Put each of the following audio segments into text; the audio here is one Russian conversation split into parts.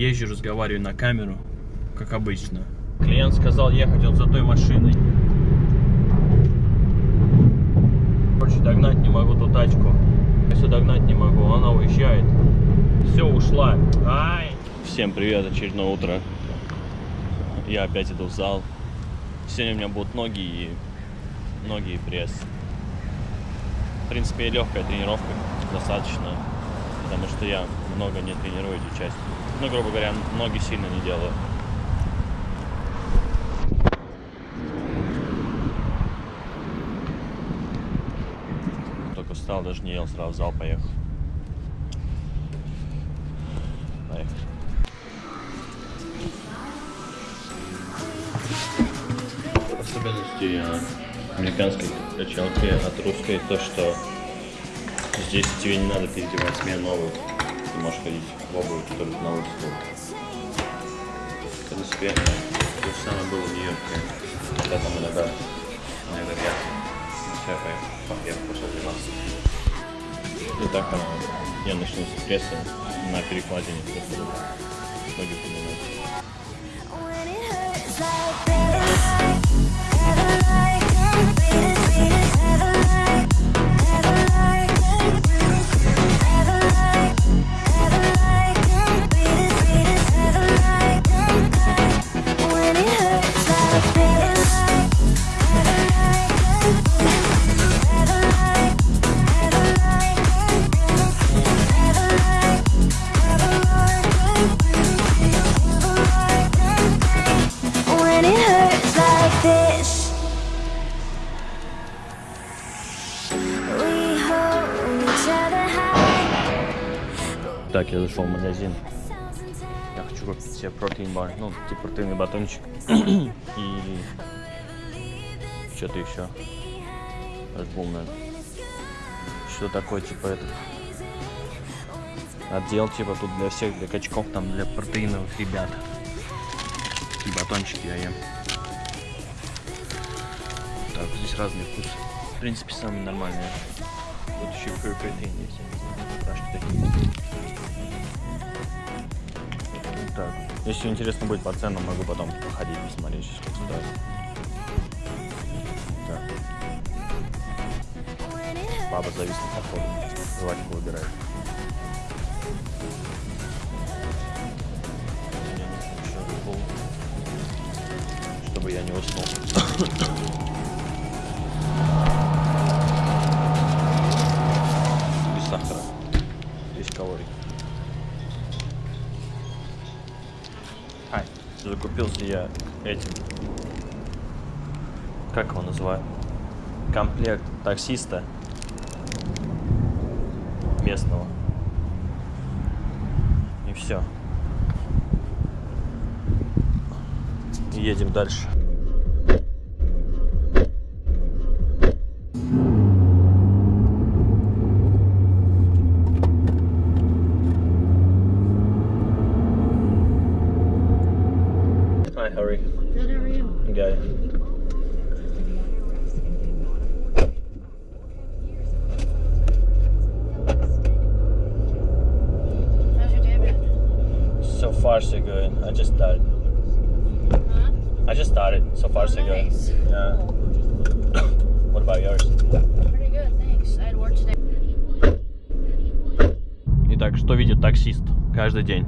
езжу, разговариваю на камеру, как обычно. Клиент сказал ехать он за той машиной. Короче, догнать не могу ту тачку. Если догнать не могу, она уезжает. Все, ушла. Ай! Всем привет, очередное утро. Я опять иду в зал. Сегодня у меня будут ноги и ноги и пресс. В принципе, легкая тренировка достаточно, потому что я много не тренирую эти части. Ну, грубо говоря, ноги сильно не делаю. Только встал, даже не ел, сразу в зал поехал. Поехали. Особенности американской качалки от русской то, что здесь тебе не надо переодевать себе новую. Ты можешь ходить в обуви, которую на улице В принципе, то же самое было в Нью-Йорке. Когда там иногда, иногда я все, я пошел 12. И так я начну с пресса на перекладине ноги поднимать. Так, я зашел в магазин. Я хочу купить себе протеин бар, ну, типа протеиновый батончик. И что-то еще. Наверное. Что такое, типа, этот отдел, типа, тут для всех, для качков, там, для протеиновых ребят. И батончики я ем. Так, здесь разные вкусы. В принципе, самые нормальные. Вот еще протеин есть. Так, если интересно будет по ценам, могу потом походить, посмотреть, как стоит. Так. Баба зависла походу. Жвачку выбирает. Чтобы я не уснул. Закупился я этим. Как его называют? Комплект таксиста местного. И все. Едем дальше. Hi, Harry. Good, how are you? Guy. How's your day been? So far, so good. I just started. Huh? I just started. So far, so Nice. good. Yeah. what about yours? Pretty good, thanks. I had work today. Итак, что видит таксист каждый день?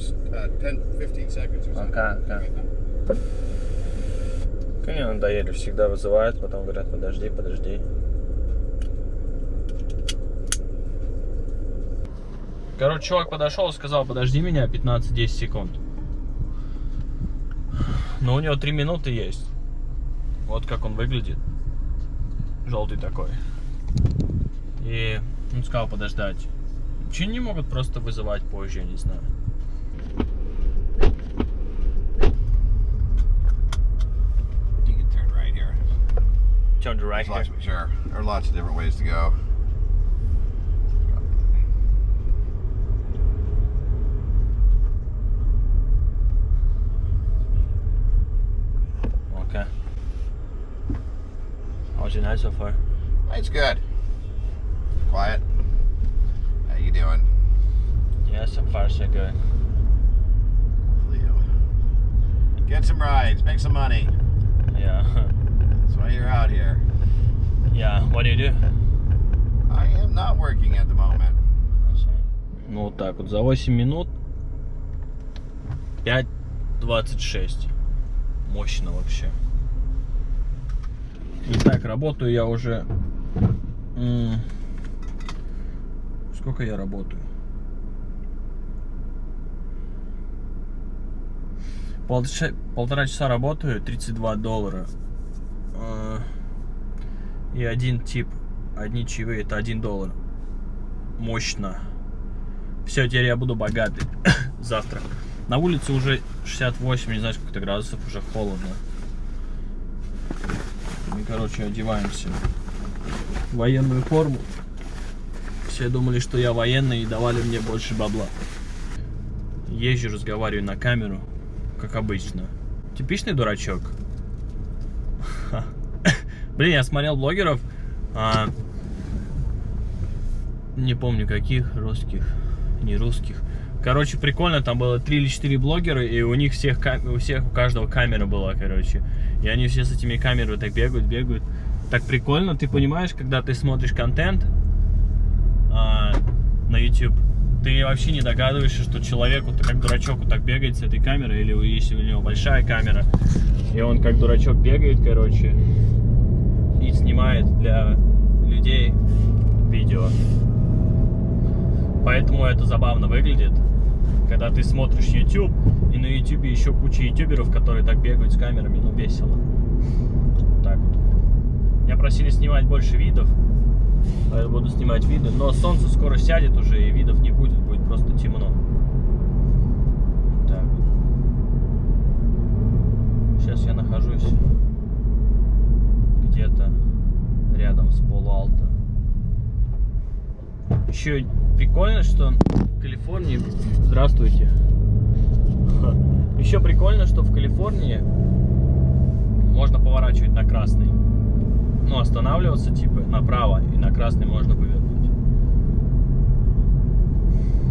Just uh, 10, 15 seconds or something. Пока, пока. Конечно, надоели, всегда вызывают, потом говорят, подожди, подожди. Короче, чувак подошел и сказал, подожди меня 15-10 секунд. Но у него 3 минуты есть. Вот как он выглядит. Желтый такой. И Он сказал подождать. Че не могут просто вызывать позже, я не знаю. Turn the right There's here. lots, sure. There are lots of different ways to go. Okay. How's your night so far? It's good. Quiet. How you doing? Yeah, so far so good. Hopefully get some rides, make some money. Yeah. Why you're out here. Yeah, what do you do? I am not working at the moment. Ну вот так вот, за 8 минут 5.26. Мощно вообще. Итак, работаю я уже... Сколько я работаю? Полтора часа работаю, 32 доллара. Э, И один тип, одни чаевые, это 1 доллар. Мощно. Все, теперь я буду богатый. Завтра. На улице уже 68, не знаю, сколько градусов, уже холодно. Мы, короче, одеваемся в военную форму. Все думали, что я военный и давали мне больше бабла. Езжу, разговариваю на камеру, как обычно. Типичный дурачок. Блин, я смотрел блогеров, а, не помню каких, русских, не русских. Короче, прикольно, там было 3 или 4 блогера, и у них всех, у всех, у каждого камера была, короче. И они все с этими камерами так бегают, бегают. Так прикольно, ты понимаешь, когда ты смотришь контент а, на YouTube, ты вообще не догадываешься, что человеку, ты как дурачок вот так бегает с этой камерой, или если у него большая камера, и он как дурачок бегает, короче, и снимает для людей видео. Поэтому это забавно выглядит, когда ты смотришь YouTube, и на YouTube еще куча ютуберов, которые так бегают с камерами, ну весело. Так вот. Меня просили снимать больше видов, а я буду снимать виды, но солнце скоро сядет уже, и видов не будет, будет просто темно. Так. Сейчас я нахожусь Еще прикольно, что в Калифорнии... Здравствуйте. Еще прикольно, что в Калифорнии можно поворачивать на красный. Ну, останавливаться типа направо, и на красный можно повернуть.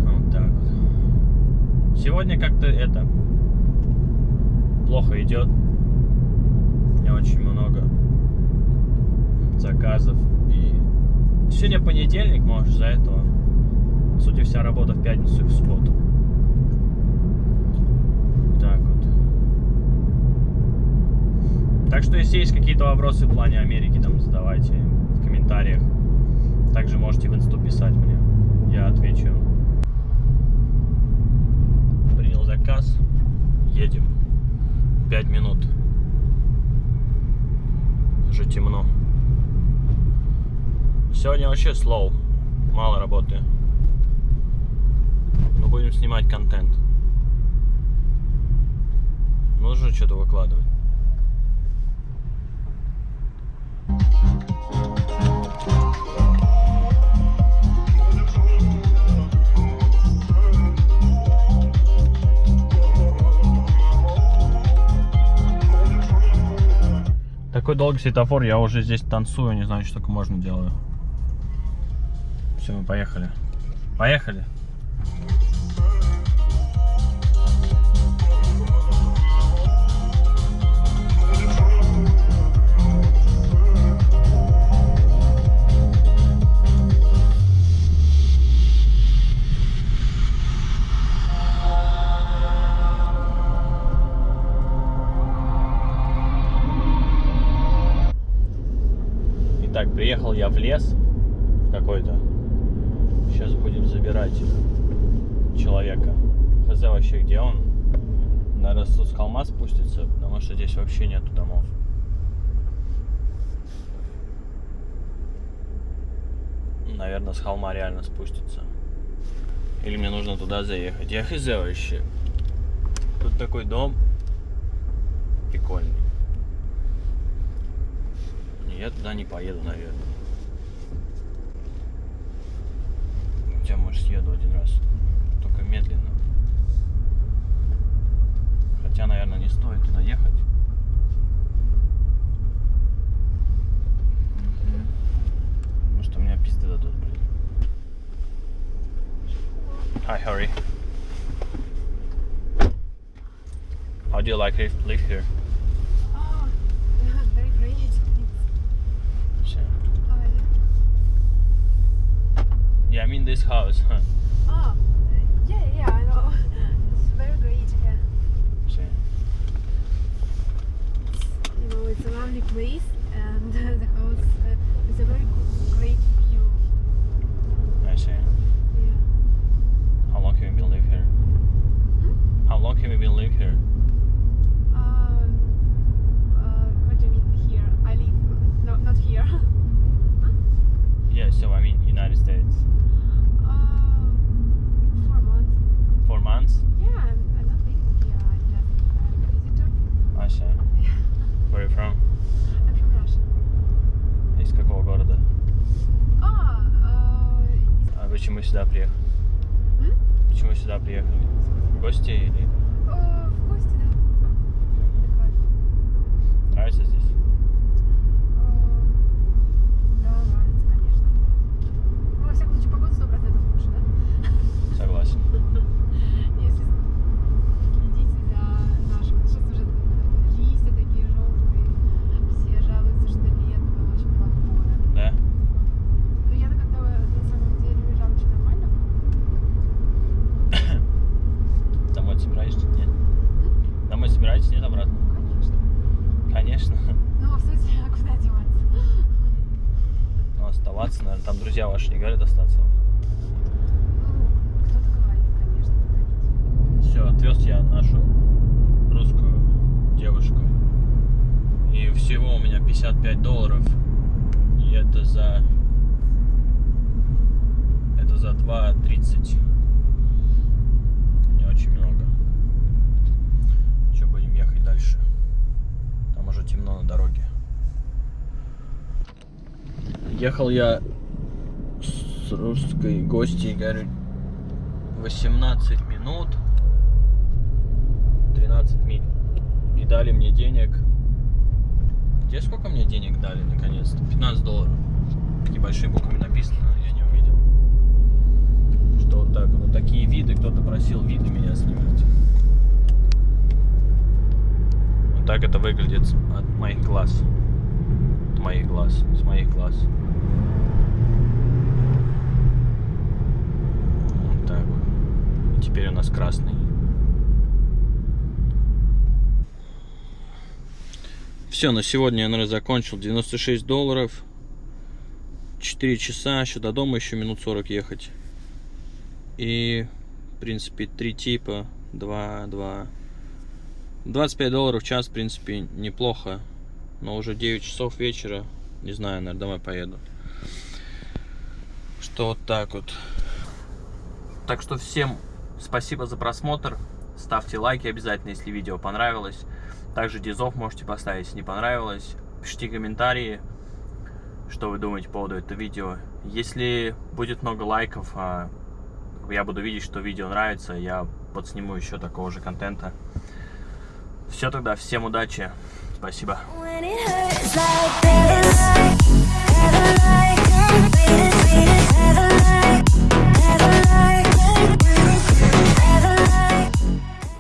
Вот так вот. Сегодня как-то это плохо идет. Не очень много заказов. Сегодня понедельник, может, за этого. По сути, вся работа в пятницу и в субботу. Так вот. Так что, если есть какие-то вопросы в плане Америки, там задавайте в комментариях. Также можете в инсту писать мне. Я отвечу. Принял заказ. Едем. Пять минут. Уже темно. Сегодня вообще слоу. Мало работы. Но будем снимать контент. Нужно что-то выкладывать. Такой долгий светофор, я уже здесь танцую, не знаю, что только можно делаю. Все, поехали. Поехали. Итак, приехал я в лес какой-то. Сейчас будем забирать человека. Хз вообще где он? Тут с холма спустится, потому что здесь вообще нету домов. наверное, с холма реально спустится. Или мне нужно туда заехать. Я хз вообще. Тут такой дом. Прикольный. Я туда не поеду, наверное. Хотя, может, съеду один раз. Like live here? Oh, very great. So, How are you? yeah, I mean this house. Huh? Oh, yeah, yeah, I know. It's very great. Yeah. So, You know, it's a lovely place, and the house uh, is a very good, great view. I see. Yeah. How long have you been live here? How long have you been live here? Сюда приехали? М? Почему сюда приехали? В гости или э, в гости, да? Отдыхать. нравится здесь? Э, Да, нравится, конечно. Ну, во всяком случае, погода 100% лучше, да? Согласен. Если следите за нашим... Сейчас уже листья такие желтые, все жалуются, что лето очень плохое. Да? Но я-то когда на самом деле уезжала, очень нормально. Домой собираешься? Нет. Домой собираетесь? Нет, обратно? Конечно. Конечно. Ну, в смысле, а куда деваться? Ну, оставаться, наверное. Там друзья ваши не говорят остаться. Ну, кто-то говорит, конечно, куда Все, отвез я нашу русскую девушку. И всего у меня 55 долларов. И это за... Это за 2.30. Не очень много. Что, будем ехать дальше? Там уже темно на дороге. Ехал я с русской гостьей, говорю, 18 минут. 13 миль. И дали мне денег. Где сколько мне денег дали наконец-то? 15 долларов. Такие большие буквами написано, я не увидел. Что вот так, вот такие виды, кто-то просил виды меня снимать. Вот так это выглядит от моих глаз. От моих глаз, с моих глаз. Вот так вот. И теперь у нас красный. Все, на сегодня я, наверное, закончил. 96 долларов. 4 часа, еще до дома еще минут 40 ехать. И, в принципе, три типа. 2, 2. 25 долларов в час, в принципе, неплохо. Но уже 9 часов вечера. Не знаю, наверное, домой поеду. Что вот так вот. Так что всем спасибо за просмотр. Ставьте лайки обязательно, если видео понравилось. Также дизов можете поставить, если не понравилось. Пишите комментарии, что вы думаете по поводу этого видео. Если будет много лайков, а, я буду видеть, что видео нравится, я подсниму еще такого же контента. Все тогда, всем удачи. Спасибо.